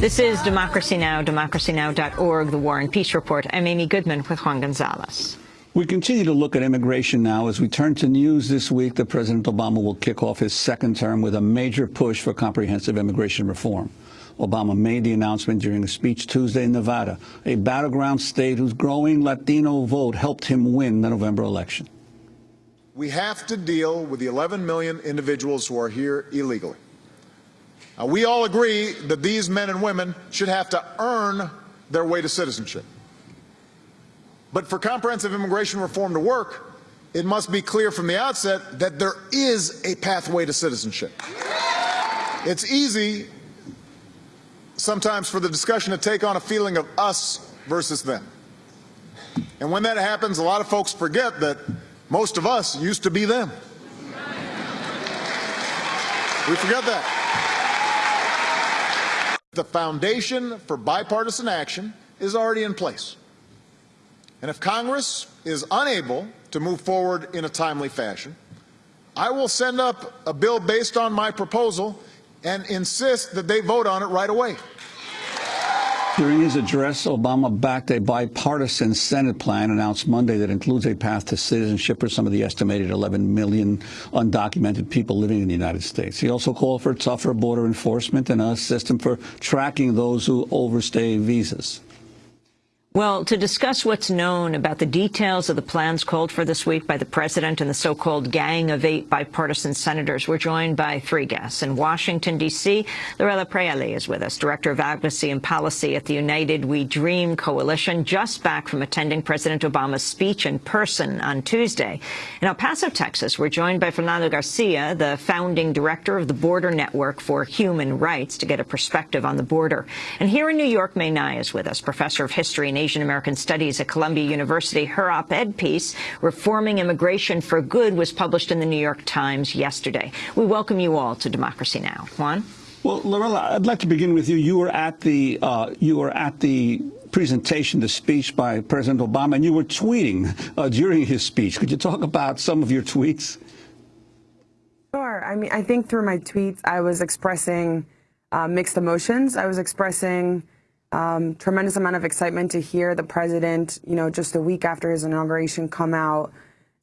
This is Democracy Now!, democracynow.org, The War and Peace Report. I'm Amy Goodman with Juan Gonzalez. We continue to look at immigration now as we turn to news this week that President Obama will kick off his second term with a major push for comprehensive immigration reform. Obama made the announcement during a speech Tuesday in Nevada, a battleground state whose growing Latino vote helped him win the November election. We have to deal with the 11 million individuals who are here illegally. Now, we all agree that these men and women should have to earn their way to citizenship. But for comprehensive immigration reform to work, it must be clear from the outset that there is a pathway to citizenship. It's easy sometimes for the discussion to take on a feeling of us versus them. And when that happens, a lot of folks forget that most of us used to be them. We forget that. The foundation for bipartisan action is already in place. And if Congress is unable to move forward in a timely fashion, I will send up a bill based on my proposal and insist that they vote on it right away. During his address, Obama backed a bipartisan Senate plan announced Monday that includes a path to citizenship for some of the estimated 11 million undocumented people living in the United States. He also called for tougher border enforcement and a system for tracking those who overstay visas. Well, to discuss what's known about the details of the plans called for this week by the president and the so-called Gang of Eight bipartisan senators, we're joined by three guests. In Washington, D.C., Lorella Praeli is with us, Director of Advocacy and Policy at the United We Dream Coalition, just back from attending President Obama's speech in person on Tuesday. In El Paso, Texas, we're joined by Fernando Garcia, the founding director of the Border Network for Human Rights, to get a perspective on the border. And here in New York, Mae Ngai is with us, professor of history and Asian American Studies at Columbia University. Her op-ed piece, Reforming Immigration for Good, was published in the New York Times yesterday. We welcome you all to Democracy Now! Juan? Well, Lorella, I'd like to begin with you. You were at the uh, you were at the presentation, the speech by President Obama, and you were tweeting uh, during his speech. Could you talk about some of your tweets? Sure. I mean, I think through my tweets, I was expressing uh, mixed emotions. I was expressing um, tremendous amount of excitement to hear the president, you know, just a week after his inauguration come out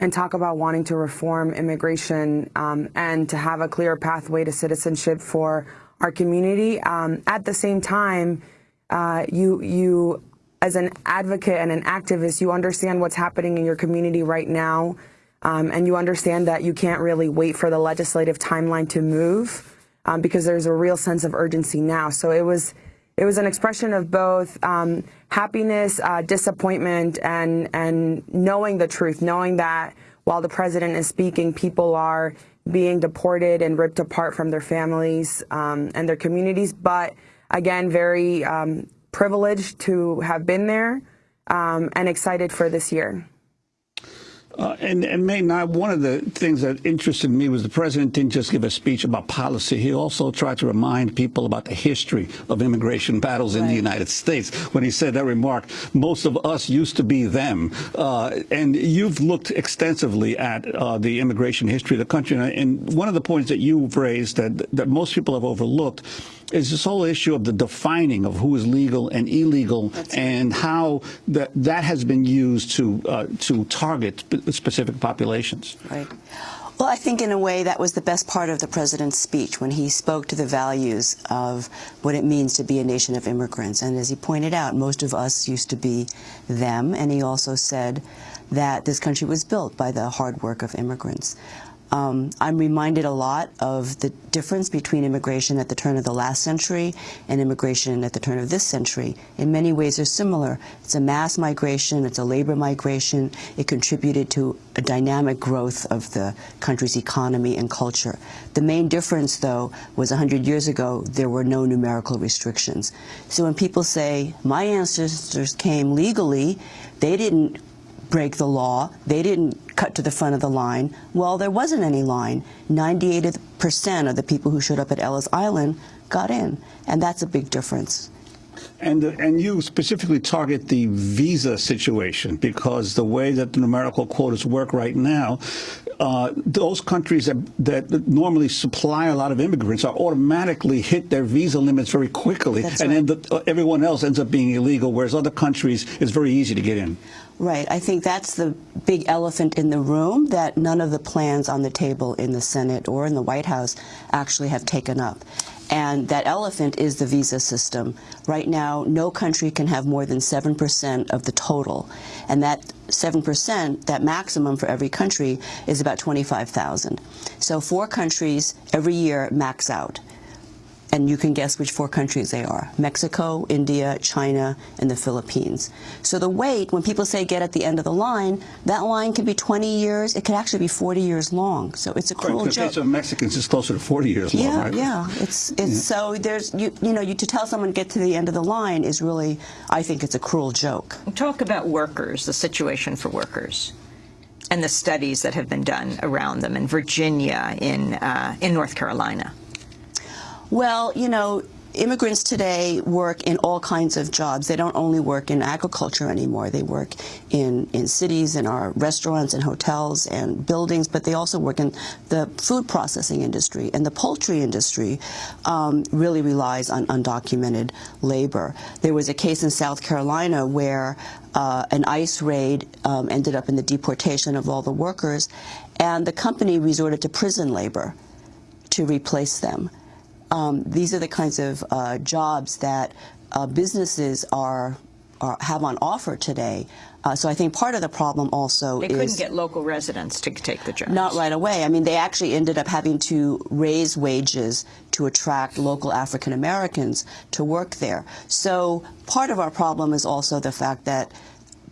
and talk about wanting to reform immigration um, and to have a clear pathway to citizenship for our community. Um, at the same time, uh, you, you, as an advocate and an activist, you understand what's happening in your community right now, um, and you understand that you can't really wait for the legislative timeline to move um, because there's a real sense of urgency now. So it was it was an expression of both um, happiness, uh, disappointment, and and knowing the truth, knowing that while the president is speaking, people are being deported and ripped apart from their families um, and their communities. But again, very um, privileged to have been there um, and excited for this year. Uh, and, and Mae, now one of the things that interested me was the president didn't just give a speech about policy. He also tried to remind people about the history of immigration battles right. in the United States. When he said that remark, most of us used to be them. Uh, and you've looked extensively at uh, the immigration history of the country. And one of the points that you've raised that, that most people have overlooked is this whole issue of the defining of who is legal and illegal That's and right. how that that has been used to uh, to target specific populations. Right. Well, I think in a way that was the best part of the president's speech when he spoke to the values of what it means to be a nation of immigrants. And as he pointed out, most of us used to be them. And he also said that this country was built by the hard work of immigrants. Um, I'm reminded a lot of the difference between immigration at the turn of the last century and immigration at the turn of this century. In many ways, they're similar. It's a mass migration. It's a labor migration. It contributed to a dynamic growth of the country's economy and culture. The main difference, though, was 100 years ago, there were no numerical restrictions. So when people say, my ancestors came legally, they didn't break the law. They didn't cut to the front of the line. Well, there wasn't any line. 98% of the people who showed up at Ellis Island got in, and that's a big difference. And, and you specifically target the visa situation because the way that the numerical quotas work right now, uh, those countries that, that normally supply a lot of immigrants are automatically hit their visa limits very quickly, That's and right. then the, uh, everyone else ends up being illegal, whereas other countries it's very easy to get in. Right. I think that's the big elephant in the room that none of the plans on the table in the Senate or in the White House actually have taken up. And that elephant is the visa system. Right now, no country can have more than 7% of the total. And that 7%, that maximum for every country, is about 25,000. So four countries every year max out. And you can guess which four countries they are Mexico, India, China, and the Philippines. So the wait, when people say get at the end of the line, that line can be 20 years, it could actually be 40 years long. So it's a cruel In the joke. case of Mexicans, it's closer to 40 years long, Yeah, right? yeah. It's it's so there's you you know you to tell someone get to the end of the line is really I think it's a cruel joke. Talk about workers, the situation for workers, and the studies that have been done around them in Virginia, in uh, in North Carolina. Well, you know, immigrants today work in all kinds of jobs. They don't only work in agriculture anymore. They work in, in cities, in our restaurants and hotels and buildings, but they also work in the food processing industry. And the poultry industry um, really relies on undocumented labor. There was a case in South Carolina where uh, an ICE raid um, ended up in the deportation of all the workers, and the company resorted to prison labor to replace them. Um, these are the kinds of uh, jobs that uh, businesses are, are have on offer today. Uh, so I think part of the problem also They is They couldn't get local residents to take the jobs. not right away. I mean, they actually ended up having to raise wages to attract local African Americans to work there. So part of our problem is also the fact that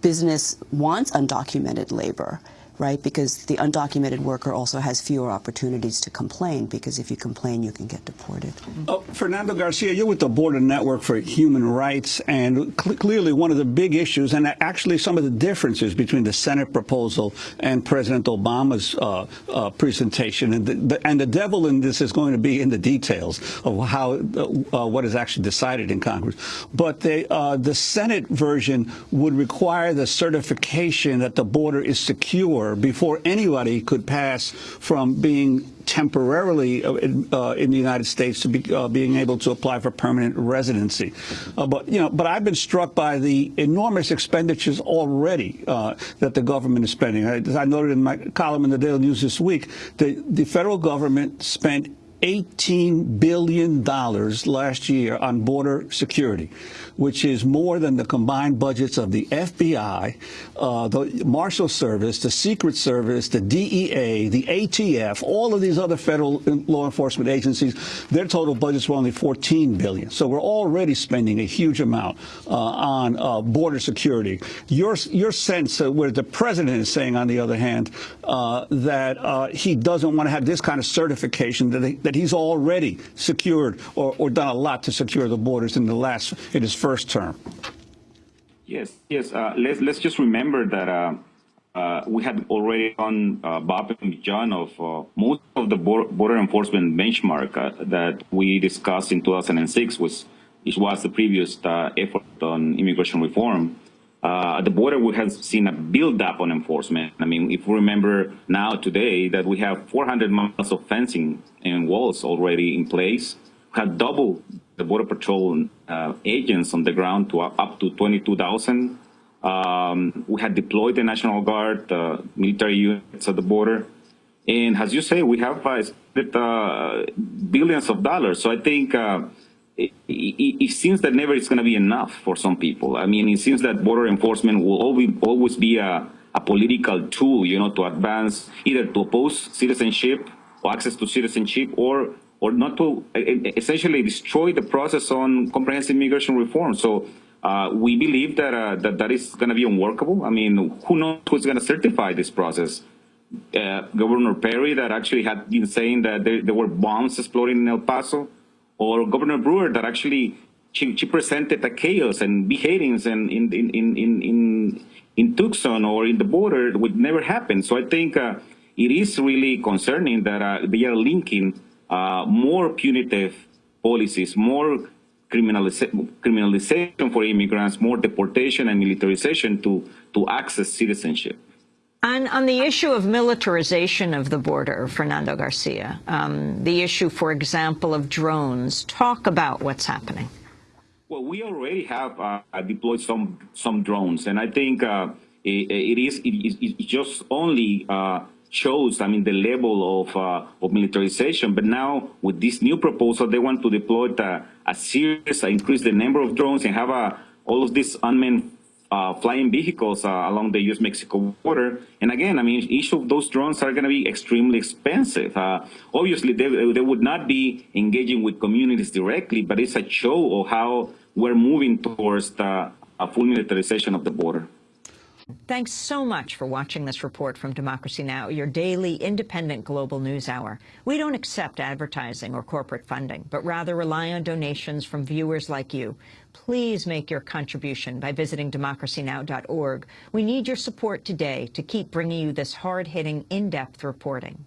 business wants undocumented labor, right? Because the undocumented worker also has fewer opportunities to complain, because if you complain, you can get deported. Uh, Fernando Garcia, you're with the Border Network for Human Rights, and cl clearly one of the big issues, and actually some of the differences between the Senate proposal and President Obama's uh, uh, presentation, and the, the, and the devil in this is going to be in the details of how uh, what is actually decided in Congress. But they, uh, the Senate version would require the certification that the border is secure before anybody could pass from being temporarily uh, in, uh, in the United States to be, uh, being able to apply for permanent residency. Uh, but you know, but I've been struck by the enormous expenditures already uh, that the government is spending. I, I noted in my column in the Daily News this week, the, the federal government spent $18 billion last year on border security, which is more than the combined budgets of the FBI, uh, the Marshal Service, the Secret Service, the DEA, the ATF, all of these other federal law enforcement agencies. Their total budgets were only 14 billion. So we're already spending a huge amount uh, on uh, border security. Your, your sense, where the president is saying, on the other hand, uh, that uh, he doesn't want to have this kind of certification that, he, that he's already secured or, or done a lot to secure the borders in the last in his first term. Yes, yes. Uh, let's let's just remember that uh, uh, we had already on uh, Bob and John of uh, most of the border, enforcement benchmark uh, that we discussed in 2006 was which was the previous effort on immigration reform. Uh, at the border, we have seen a build-up on enforcement. I mean, if we remember now today that we have 400 miles of fencing and walls already in place, we have doubled the Border Patrol uh, agents on the ground to up to 22,000. Um, we had deployed the National Guard, uh, military units at the border. And as you say, we have uh, uh, billions of dollars. So I think uh, it, it, it, seems that never it's going to be enough for some people. I mean, it seems that border enforcement will always, always be a, a political tool, you know, to advance either to oppose citizenship or access to citizenship or or not to essentially destroy the process on comprehensive immigration reform. So uh, we believe that, uh, that that is going to be unworkable. I mean, who knows who's going to certify this process? Uh, Governor Perry that actually had been saying that there, there, were bombs exploding in El Paso, or Governor Brewer that actually she, she presented a chaos and beheadings and in in in in in, Tucson or in the border would never happen. So I think uh, it is really concerning that uh, they are linking uh, more punitive policies, more criminaliza criminalization for immigrants, more deportation and militarization to, to access citizenship. On, on the issue of militarization of the border, Fernando Garcia, um, the issue, for example, of drones, talk about what's happening. Well, we already have uh, deployed some some drones, and I think uh, it, it is it, it, just only uh, shows, I mean, the level of uh, of militarization. But now with this new proposal, they want to deploy the, a series, increase the number of drones, and have a, all of these unmanned uh, flying vehicles uh, along the U.S.-Mexico border. And again, I mean, each of those drones are going to be extremely expensive. Uh, obviously, they, they would not be engaging with communities directly, but it's a show of how we're moving towards the a full militarization of the border. Thanks so much for watching this report from Democracy Now!, your daily independent global news hour. We don't accept advertising or corporate funding, but rather rely on donations from viewers like you. Please make your contribution by visiting democracynow.org. We need your support today to keep bringing you this hard-hitting, in-depth reporting.